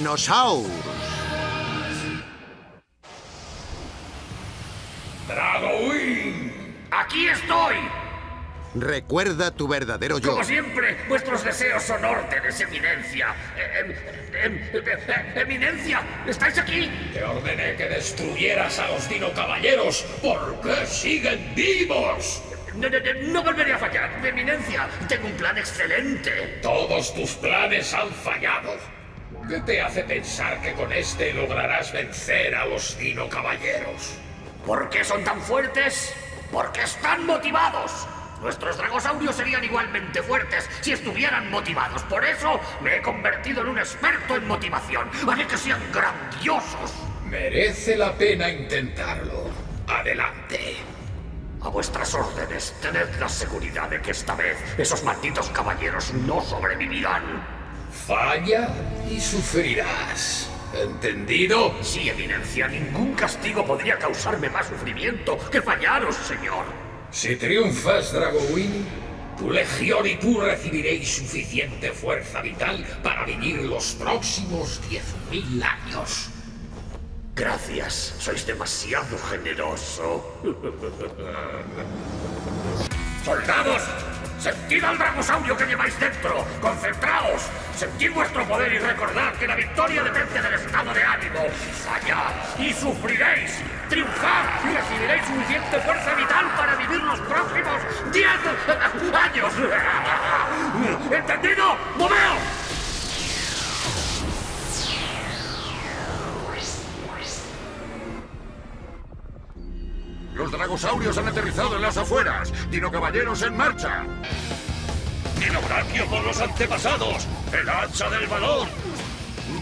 Dinosaurus. ¡Dragowing! ¡Aquí estoy! Recuerda tu verdadero yo. Como siempre, vuestros deseos son órdenes, eminencia. Em, em, em, eminencia, ¿estáis aquí? Te ordené que destruyeras a los Dino Caballeros. ¿Por qué siguen vivos? No, no, no, no volveré a fallar, eminencia. Tengo un plan excelente. Todos tus planes han fallado. ¿Qué te hace pensar que con este lograrás vencer a los Dino Caballeros? ¿Por qué son tan fuertes? Porque están motivados. Nuestros dragosaurios serían igualmente fuertes si estuvieran motivados. Por eso me he convertido en un experto en motivación. Haré que sean grandiosos. Merece la pena intentarlo. Adelante. A vuestras órdenes, tened la seguridad de que esta vez esos malditos caballeros no sobrevivirán. Falla y sufrirás. ¿Entendido? Sí, Eminencia. Ningún castigo podría causarme más sufrimiento que fallaros, señor. Si triunfas, Dragowin, tu legión y tú recibiréis suficiente fuerza vital para vivir los próximos 10.000 años. Gracias, sois demasiado generoso. ¡Soldados! ¡Sentid al dragosaurio que lleváis dentro! ¡Concentraos! ¡Sentid vuestro poder y recordad que la victoria depende del estado de ánimo! ¡Fallad y sufriréis! ¡Triunfad y recibiréis suficiente fuerza vital para vivir los próximos 10 años! ¿Entendido? ¡Moveos! Dragosaurios han aterrizado en las afueras. Dino Caballeros en marcha. Dinobranquio por los antepasados. El hacha del valor.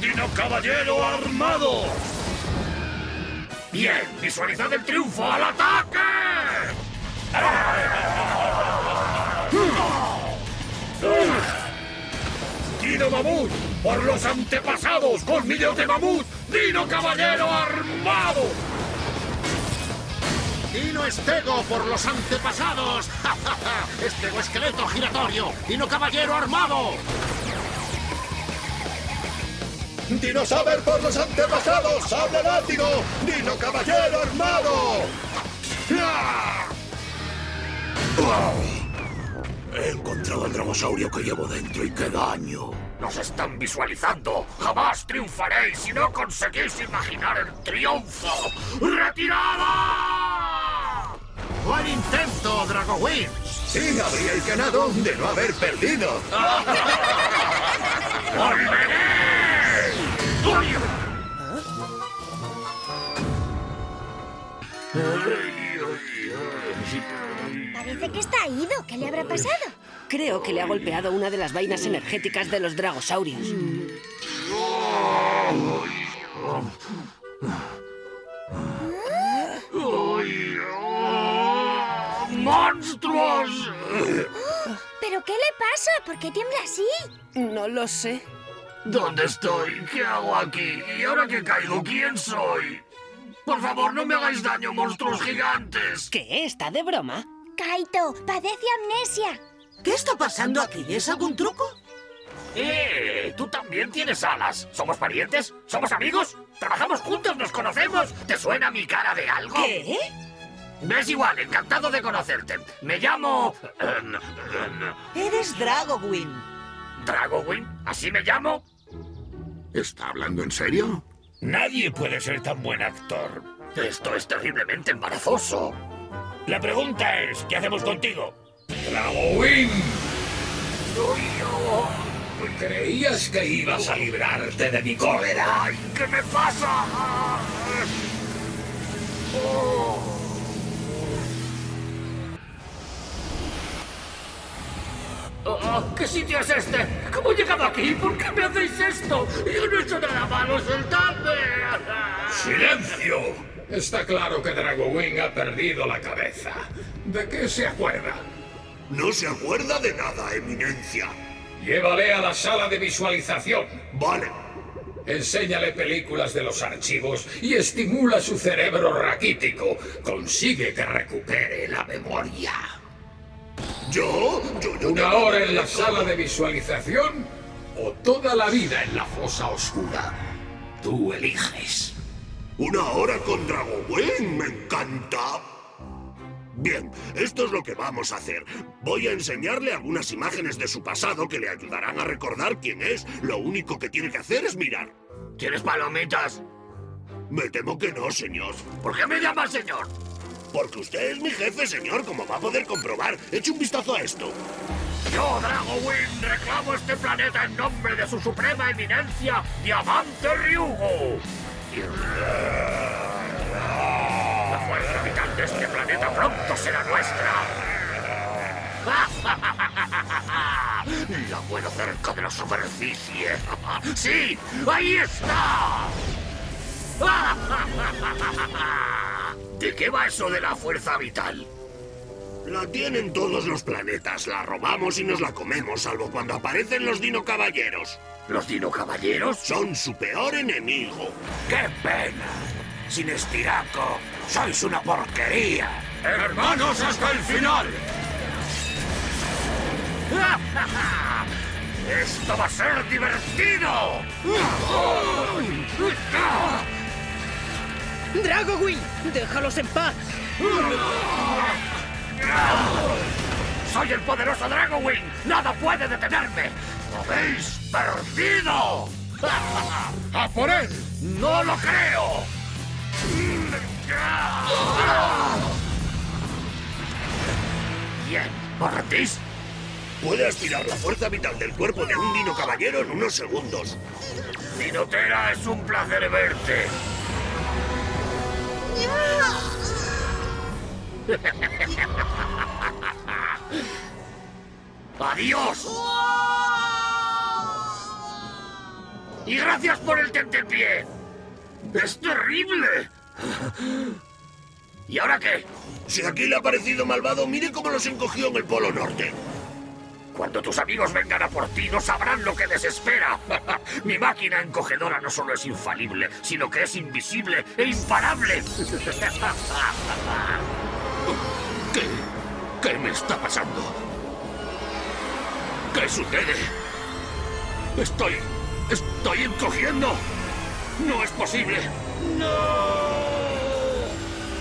Dino Caballero armado. Bien, visualizad el triunfo al ataque. Dino Mamut por los antepasados. Colmillo de Mamut. Dino Caballero armado. Dino Estego por los antepasados. Estego esqueleto giratorio. Dino caballero armado. Dino Saber por los antepasados. Sable látigo. Dino caballero armado. He encontrado el dragosaurio que llevo dentro y qué daño. Nos están visualizando. Jamás triunfaréis si no conseguís imaginar el triunfo. ¡Retirada! ¡Buen intento, Dragowing! Sí, habríais ganado de no haber perdido. Parece que está ido. ¿Qué le habrá pasado? Creo que le ha golpeado una de las vainas energéticas de los dragosaurios. ¡Monstruos! ¿Pero qué le pasa? ¿Por qué tiembla así? No lo sé. ¿Dónde estoy? ¿Qué hago aquí? ¿Y ahora que caigo, quién soy? Por favor, no me hagáis daño, monstruos gigantes. ¿Qué? ¿Está de broma? Kaito, padece amnesia. ¿Qué está pasando aquí? ¿Es algún truco? ¡Eh! ¿Tú también tienes alas? ¿Somos parientes? ¿Somos amigos? ¿Trabajamos juntos? ¿Nos conocemos? ¿Te suena mi cara de algo? ¿Qué? Es igual, encantado de conocerte. Me llamo... em, em, Eres Dragowin. ¿Dragowin? ¿Así me llamo? ¿Está hablando en serio? Nadie puede ser tan buen actor. Esto es terriblemente embarazoso. La pregunta es, ¿qué hacemos contigo? ¡Dragowin! ¿Creías que ibas a librarte de mi cólera? Ay, ¿Qué me pasa? Oh. Ah, ¿Qué sitio es este? ¿Cómo he llegado aquí? ¿Por qué me hacéis esto? Yo no he hecho nada malo, soltadme. ¡Silencio! Está claro que Dragowing ha perdido la cabeza. ¿De qué se acuerda? No se acuerda de nada, Eminencia. Llévale a la sala de visualización. Vale. Enséñale películas de los archivos y estimula su cerebro raquítico. Consigue que recupere la memoria. ¿Yo? Yo, yo ¿Una hora en la sala de visualización o toda la vida en la fosa oscura? Tú eliges. ¿Una hora con Dragowen? ¡Me encanta! Bien, esto es lo que vamos a hacer. Voy a enseñarle algunas imágenes de su pasado que le ayudarán a recordar quién es. Lo único que tiene que hacer es mirar. ¿Quieres palomitas? Me temo que no, señor. ¿Por qué me llamas señor? Porque usted es mi jefe, señor, como va a poder comprobar. Eche un vistazo a esto. Yo, Dragowin, reclamo este planeta en nombre de su suprema eminencia, Diamante Ryugo. La fuerza vital de este planeta pronto será nuestra. La puedo cerca de la superficie. ¡Sí! ¡Ahí está! ¿De qué va eso de la fuerza vital? La tienen todos los planetas. La robamos y nos la comemos, salvo cuando aparecen los Dino Caballeros. ¿Los Dino Caballeros? Son su peor enemigo. ¡Qué pena! Sin estiraco, sois una porquería. ¡Hermanos hasta el final! ¡Esto va a ser divertido! ¡Dragowing! ¡Déjalos en paz! ¡Soy el poderoso Dragowing! ¡Nada puede detenerme! ¡Lo habéis perdido! ¡A por él! ¡No lo creo! Bien, ¿os rendís? Puede aspirar la fuerza vital del cuerpo de un Dino Caballero en unos segundos. Dinotera, es un placer verte. ¡Adiós! ¡Y gracias por el tentepié! ¡Es terrible! ¿Y ahora qué? Si aquí le ha parecido malvado, mire cómo los encogió en el Polo Norte. Cuando tus amigos vengan a por ti, no sabrán lo que les espera. Mi máquina encogedora no solo es infalible, sino que es invisible e imparable. ¿Qué? ¿Qué me está pasando? ¿Qué sucede? Estoy... Estoy encogiendo. No es posible. ¡No!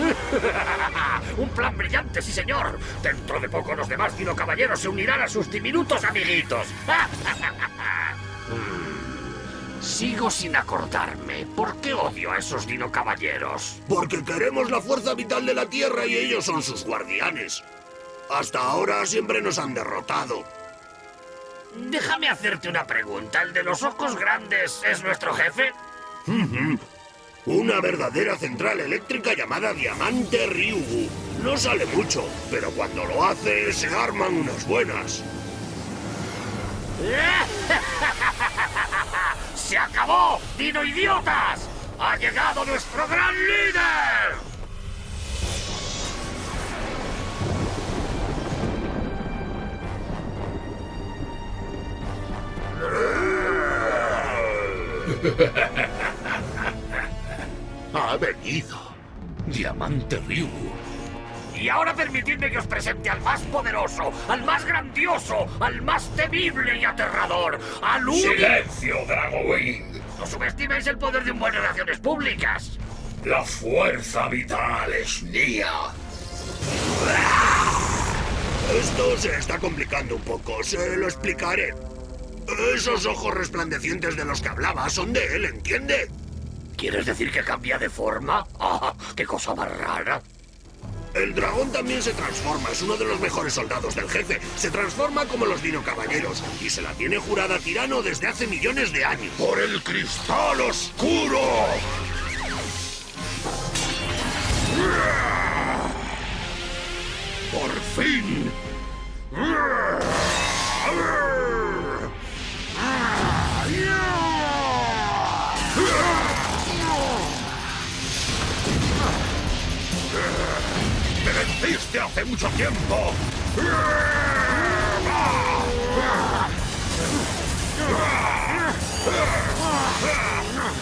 Un plan brillante, sí señor. Dentro de poco los demás Dino Caballeros se unirán a sus diminutos amiguitos. Sigo sin acordarme. ¿Por qué odio a esos Dino Caballeros? Porque queremos la fuerza vital de la Tierra y ellos son sus guardianes. Hasta ahora siempre nos han derrotado. Déjame hacerte una pregunta. ¿El de los ojos grandes es nuestro jefe? Una verdadera central eléctrica llamada Diamante Ryugu. No sale mucho, pero cuando lo hace se arman unas buenas. ¡Se acabó! ¡Dino idiotas! ¡Ha llegado nuestro gran líder! Ha venido. Diamante Ryu. Y ahora permitidme que os presente al más poderoso, al más grandioso, al más temible y aterrador, al único... ¡Silencio, Dragowing! No subestiméis el poder de un buen relaciones públicas. La fuerza vital es mía. Esto se está complicando un poco, se lo explicaré. Esos ojos resplandecientes de los que hablaba son de él, ¿entiende? ¿Quieres decir que cambia de forma? ¡Ah, qué cosa más rara! El dragón también se transforma, es uno de los mejores soldados del jefe. Se transforma como los Dino Caballeros y se la tiene jurada tirano desde hace millones de años. ¡Por el cristal oscuro! ¡Por fin! ¡Me venciste hace mucho tiempo!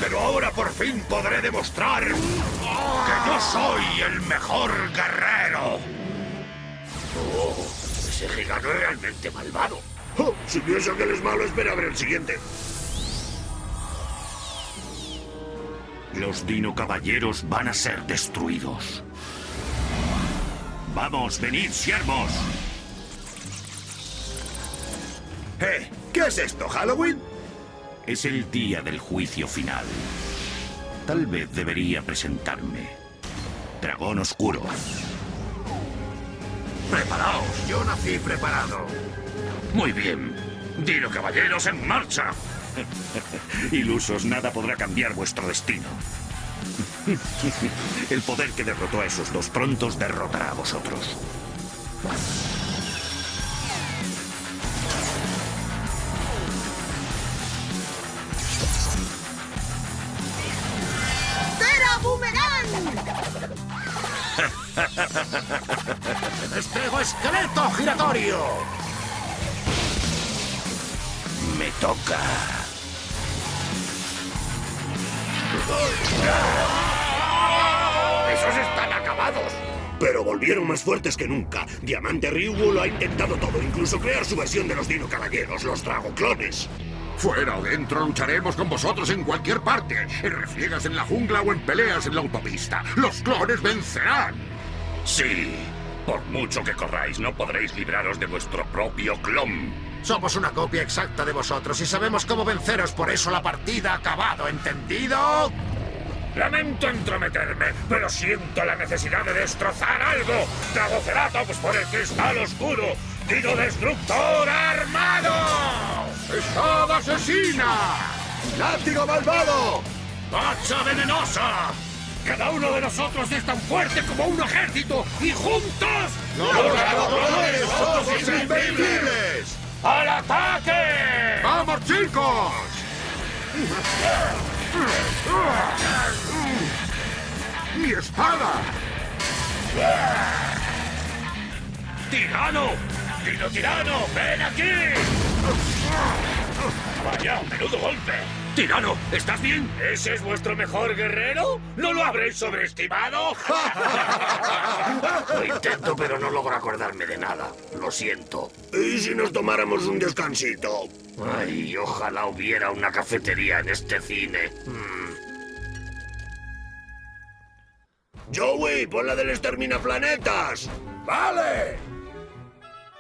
Pero ahora por fin podré demostrar que yo soy el mejor guerrero. Oh, ese gigante es realmente malvado. Oh, si piensa que él es malo, espera a ver el siguiente. Los Dino Caballeros van a ser destruidos. Vamos, venid, siervos. ¿Eh? ¿Qué es esto, Halloween? Es el día del juicio final. Tal vez debería presentarme. Dragón Oscuro. Preparaos, yo nací preparado. Muy bien. Dino Caballeros en marcha. Ilusos, nada podrá cambiar vuestro destino. El poder que derrotó a esos dos prontos derrotará a vosotros. ¡Tera Boomerang! ¡Despego esqueleto giratorio! Me toca. ¡Esos están acabados! Pero volvieron más fuertes que nunca. Diamante Ryugu lo ha intentado todo, incluso crear su versión de los Dino Caballeros, los Dragoclones. Fuera o dentro lucharemos con vosotros en cualquier parte. En refriegas en la jungla o en peleas en la autopista. Los clones vencerán. Sí. Por mucho que corráis, no podréis libraros de vuestro propio clon. Somos una copia exacta de vosotros y sabemos cómo venceros, por eso la partida ha acabado, ¿entendido? Lamento entrometerme, pero siento la necesidad de destrozar algo. Dragoceratops por el cristal oscuro. Dino destructor armado. ¡Espada asesina! ¡Látigo malvado! ¡Hacha venenosa! Cada uno de nosotros es tan fuerte como un ejército y juntos ¡Los Dragoclones somos invencibles! ¡Al ataque! ¡Vamos, chicos! ¡Mi espada! ¡Tirano! ¡Dino tirano! ¡Ven aquí! Vaya, menudo golpe. Tirano, ¿estás bien? ¿Ese es vuestro mejor guerrero? ¿No lo habréis sobreestimado? Lo intento, pero no logro acordarme de nada. Lo siento. ¿Y si nos tomáramos un descansito? Ay, ojalá hubiera una cafetería en este cine. Mm. Joey, pon la del exterminaplanetas. ¡Vale!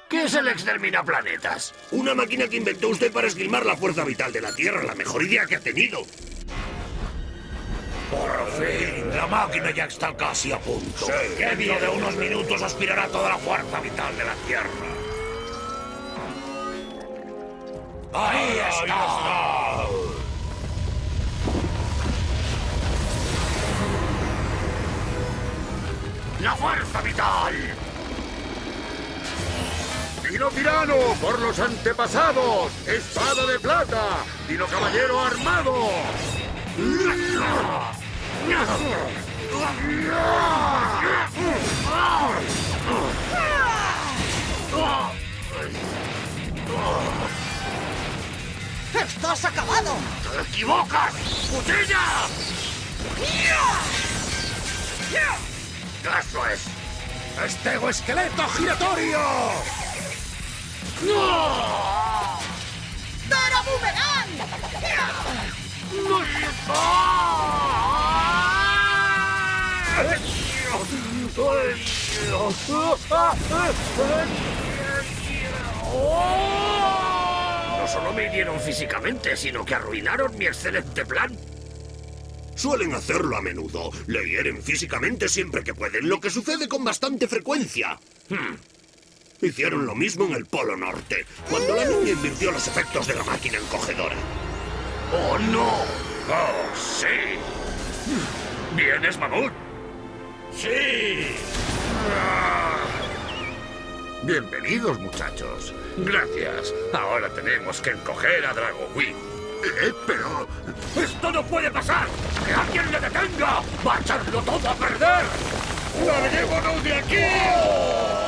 ¿Qué es el exterminaplanetas? Una máquina que inventó usted para esgrimar la fuerza vital de la Tierra, la mejor idea que ha tenido. Por fin, la máquina ya está casi a punto. Dentro de unos minutos aspirará toda la fuerza vital de la Tierra. Ahí está. La fuerza vital. ¡Dino tirano por los antepasados! ¡Espada de plata! ¡Dino caballero armado! ¡Estás acabado! ¡Te equivocas! ¡Cuchilla! ¡Eso es! ¡Estego esqueleto giratorio! ¡Tera Boomerang! No solo me hirieron físicamente, sino que arruinaron mi excelente plan. Suelen hacerlo a menudo. Le hieren físicamente siempre que pueden, lo que sucede con bastante frecuencia. Hmm. Hicieron lo mismo en el Polo Norte, cuando la niña invirtió los efectos de la máquina encogedora. ¡Oh, no! ¡Oh, sí! ¿Vienes, mamut? ¡Sí! Bienvenidos, muchachos. Gracias. Ahora tenemos que encoger a Dragowing. Eh, pero... ¡Esto no puede pasar! ¡Que alguien le detenga! ¡Va a echarlo todo a perder! ¡Larguémonos de aquí!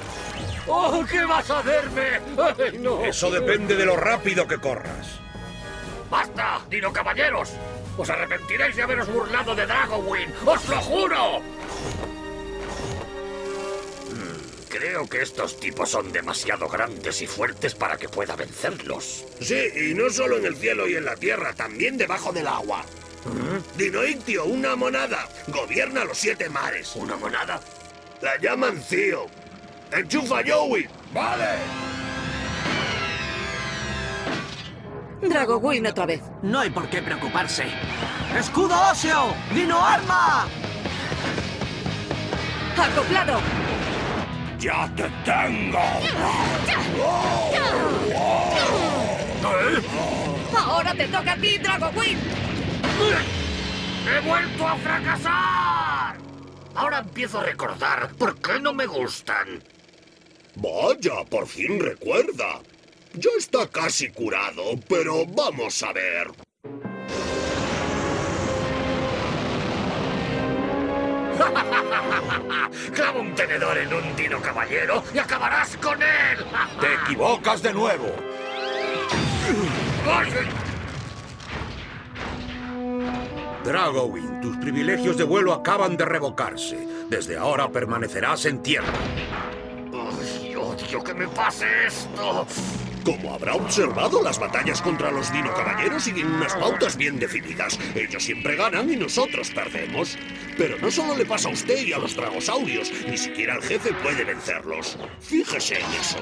¡Oh, qué vas a hacerme! ¡Ay, no! Eso depende de lo rápido que corras. ¡Basta, Dino Caballeros! ¡Os arrepentiréis de haberos burlado de Dragowin! ¡Os lo juro! Mm, Creo que estos tipos son demasiado grandes y fuertes para que pueda vencerlos. Sí, y no solo en el cielo y en la tierra, también debajo del agua. Dinoictio, una monada. Gobierna los siete mares. ¿Una monada? La llaman Cío. ¡Enchufa, Joey! ¡Vale! Dragowin otra vez. No hay por qué preocuparse. ¡Escudo óseo! ¡Dino arma! ¡Acoplado! ¡Ya te tengo! ¡Ahora te toca a ti, Dragowin! ¡He vuelto a fracasar! Ahora empiezo a recordar por qué no me gustan. Vaya, por fin recuerda. Ya está casi curado, pero vamos a ver. Clava un tenedor en un dino caballero y acabarás con él. ¡Te equivocas de nuevo! Dragowin, tus privilegios de vuelo acaban de revocarse. Desde ahora permanecerás en tierra. Me pase esto. Como habrá observado, las batallas contra los Dino Caballeros siguen unas pautas bien definidas. Ellos siempre ganan y nosotros perdemos. Pero no solo le pasa a usted y a los dragosaurios, ni siquiera el jefe puede vencerlos. Fíjese en eso.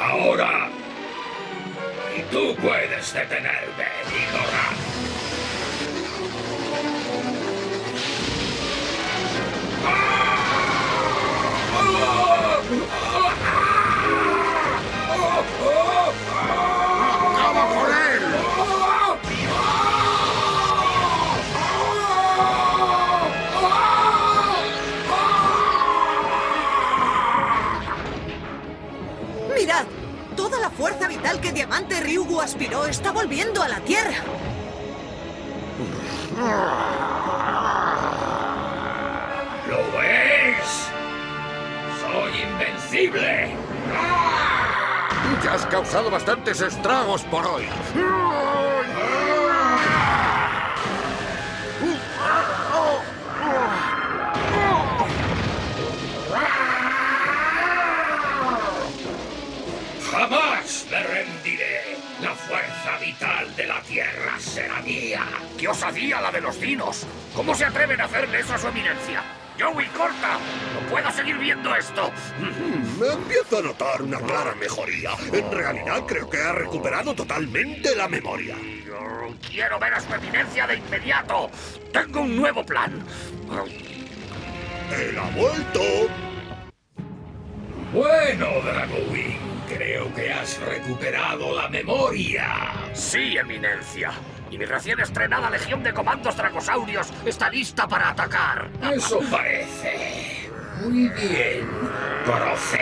Ahora. Y tú puedes debes de. Fuerza vital que Diamante Ryugu aspiró está volviendo a la Tierra. ¿Lo ves? ¡Soy invencible! Ya has causado bastantes estragos por hoy. ¿Qué osadía la de los dinos? ¿Cómo se atreven a hacerle eso a su eminencia? ¡Joey, corta! ¡No puedo seguir viendo esto! Me empiezo a notar una clara mejoría. En realidad creo que ha recuperado totalmente la memoria. Quiero ver a su eminencia de inmediato. Tengo un nuevo plan. ¡Él ha vuelto! Bueno, Dragowing, creo que has recuperado la memoria. Sí, eminencia. Y mi recién estrenada legión de comandos dragosaurios está lista para atacar. Eso parece. Muy bien. Procede.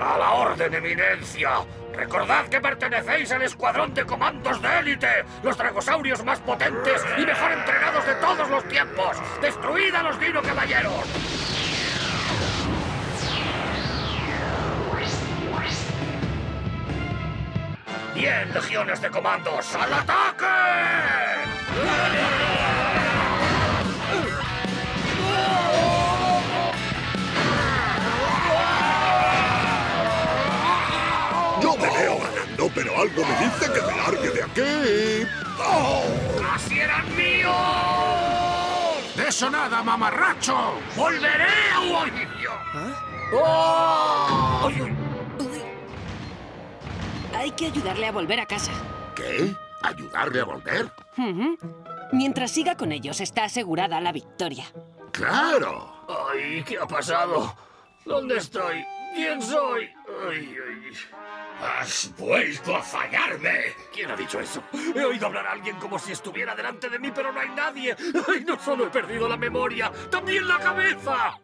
A la orden, eminencia. Recordad que pertenecéis al escuadrón de comandos de élite, los dragosaurios más potentes y mejor entrenados de todos los tiempos. ¡Destruid a los dino caballeros! Bien, legiones de comandos, al ataque. Yo me veo ganando, pero algo me dice que me largue de aquí. ¡Oh! ¡Así eran míos! ¡De eso nada, mamarracho! ¡Volveré a Oidio! ¡Oh! Ay, ay. Hay que ayudarle a volver a casa. ¿Qué? ¿Ayudarle a volver? Mientras siga con ellos, está asegurada la victoria. ¡Claro! Ay, ¿qué ha pasado? ¿Dónde estoy? ¿Quién soy? Ay, ay. Has vuelto a fallarme. ¿Quién ha dicho eso? He oído hablar a alguien como si estuviera delante de mí, pero no hay nadie. ¡Ay, no solo he perdido la memoria, también la cabeza!